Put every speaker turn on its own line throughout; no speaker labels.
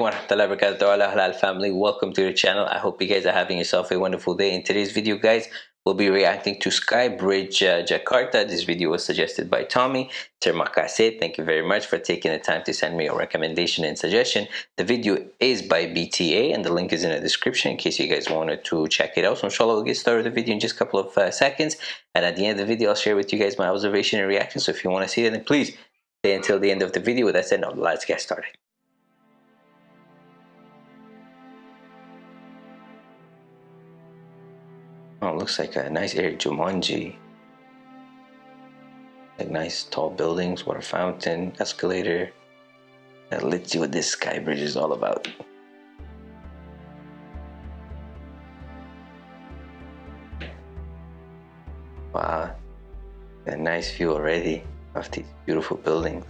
alaikum family welcome to the channel. I hope you guys are having yourself a wonderful day. In today's video guys we'll be reacting to Sky Bridge uh, Jakarta. This video was suggested by Tommy Terima kasih thank you very much for taking the time to send me a recommendation and suggestion. The video is by BTA and the link is in the description in case you guys wanted to check it out. So inshallah we'll get started with the video in just a couple of uh, seconds. And at the end of the video I'll share with you guys my observation and reaction. So if you want to see it then please stay until the end of the video. With that said now let's get started looks like a nice area, Jumanji. Like nice tall buildings, water fountain, escalator. Now let's see what this sky bridge is all about. Wow, a nice view already of these beautiful buildings.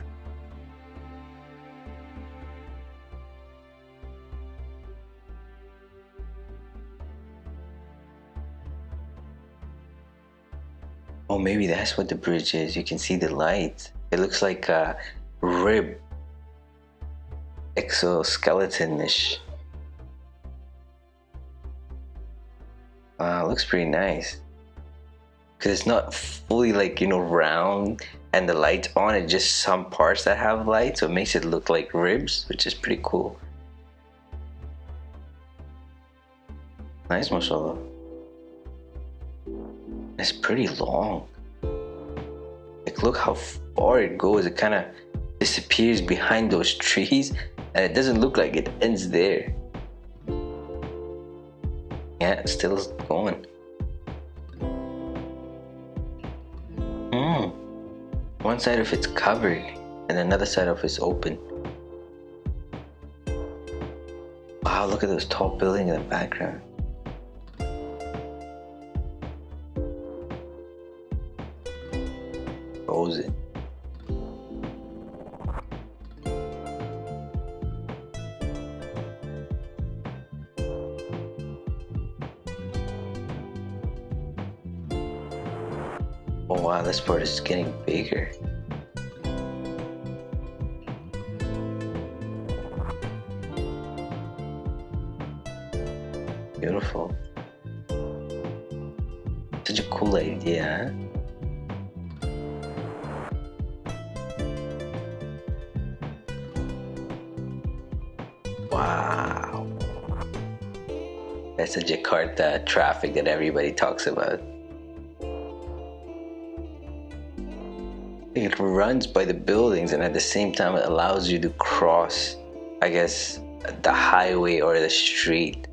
Maybe that's what the bridge is. You can see the light. It looks like a rib exoskeleton-ish. Wow, looks pretty nice. Cause it's not fully like, you know, round and the lights on it, just some parts that have light. So it makes it look like ribs, which is pretty cool. Nice, mashallah. It's pretty long. Like look how far it goes. It kind of disappears behind those trees and it doesn't look like it ends there. Yeah, it's still going. Hmm. One side of it's covered and another side of it's open. Wow, look at those tall buildings in the background. Oh wow, this part is getting bigger. Beautiful. Such a cool idea, huh? That's the Jakarta traffic that everybody talks about. It runs by the buildings and at the same time it allows you to cross, I guess, the highway or the street,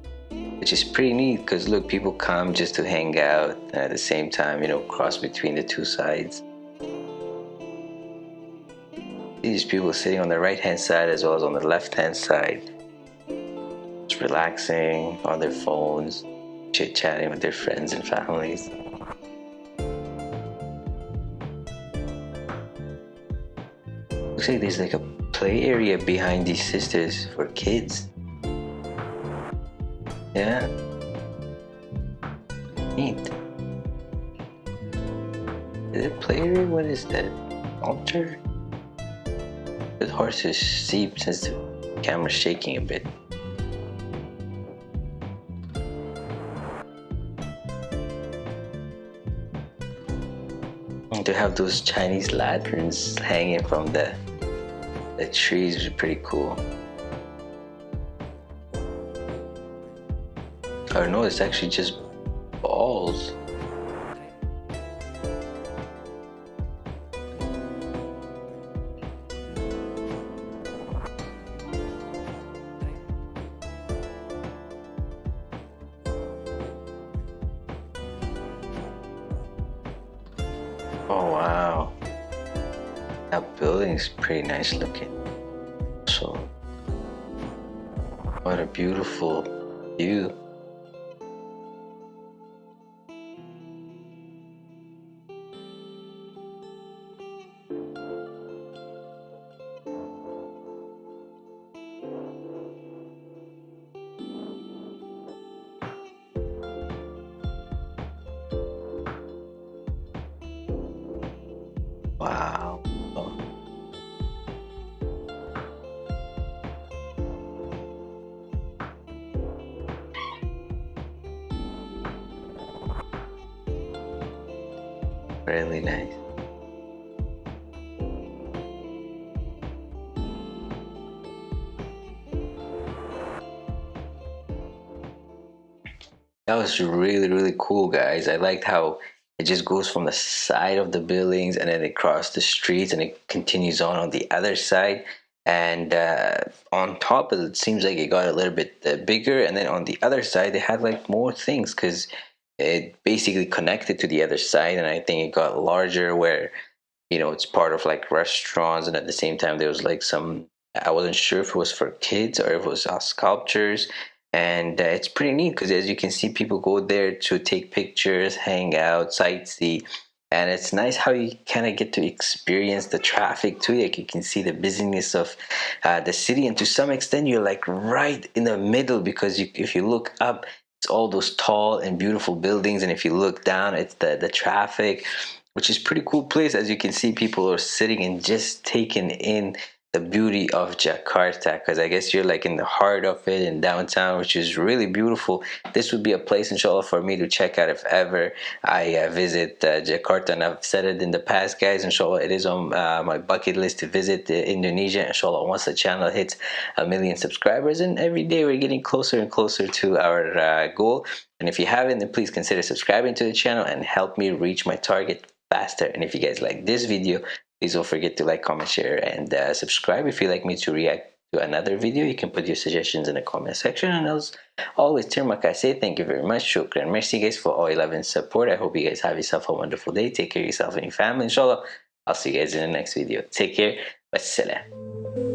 which is pretty neat because look, people come just to hang out and at the same time, you know, cross between the two sides. These people sitting on the right hand side as well as on the left hand side relaxing on their phones, chit chatting with their friends and families. Looks like there's like a play area behind these sisters for kids. Yeah. Neat. Is it play area? What is that? Altar? The horse is steep since the camera's shaking a bit. To have those Chinese lanterns hanging from the, the trees is pretty cool. Or no, it's actually just balls. Oh wow. That building is pretty nice looking. So what a beautiful view. Wow. Really nice. That was really, really cool, guys. I liked how it just goes from the side of the buildings and then it crosses the streets and it continues on on the other side. And uh, on top it seems like it got a little bit uh, bigger. And then on the other side they had like more things because it basically connected to the other side. And i think it got larger where you know it's part of like restaurants. And at the same time there was like some i wasn't sure if it was for kids or if it was uh, sculptures and uh, it's pretty neat because as you can see people go there to take pictures hang out sightsee and it's nice how you kind of get to experience the traffic too. Like you can see the busyness of uh, the city and to some extent you're like right in the middle because you, if you look up it's all those tall and beautiful buildings and if you look down it's the the traffic which is pretty cool place. As you can see people are sitting and just taking in the beauty of Jakarta because I guess you're like in the heart of it in downtown which is really beautiful. This would be a place inshallah for me to check out if ever I uh, visit uh, Jakarta. And I've said it in the past guys inshallah it is on uh, my bucket list to visit Indonesia. Inshallah once the channel hits a million subscribers and every day we're getting closer and closer to our uh, goal. And if you haven't then please consider subscribing to the channel and help me reach my target faster. And if you guys like this video Please don't forget to like, comment, share, and uh, subscribe. If you'd like me to react to another video, you can put your suggestions in the comment section. And as always, kasih. Thank you very much. Shukran. Merci guys for all 11 support. I hope you guys have yourself a wonderful day. Take care of yourself and your family. Inshallah, I'll see you guys in the next video. Take care. Wassalam.